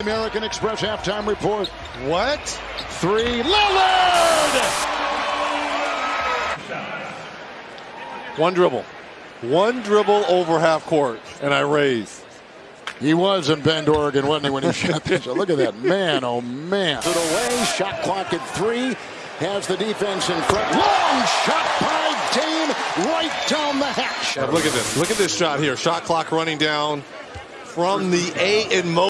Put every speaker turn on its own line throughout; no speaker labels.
American Express halftime report.
What?
Three. Lillard!
One dribble. One dribble over half court, and I raise.
He was in Bend, Oregon, wasn't he, when he shot this? Look at that. Man, oh, man. It away. Shot clock at three. Has the defense in front. Long shot by Dame right down the hatch.
Look at this. Look at this shot here. Shot clock running down from the A in mo.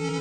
you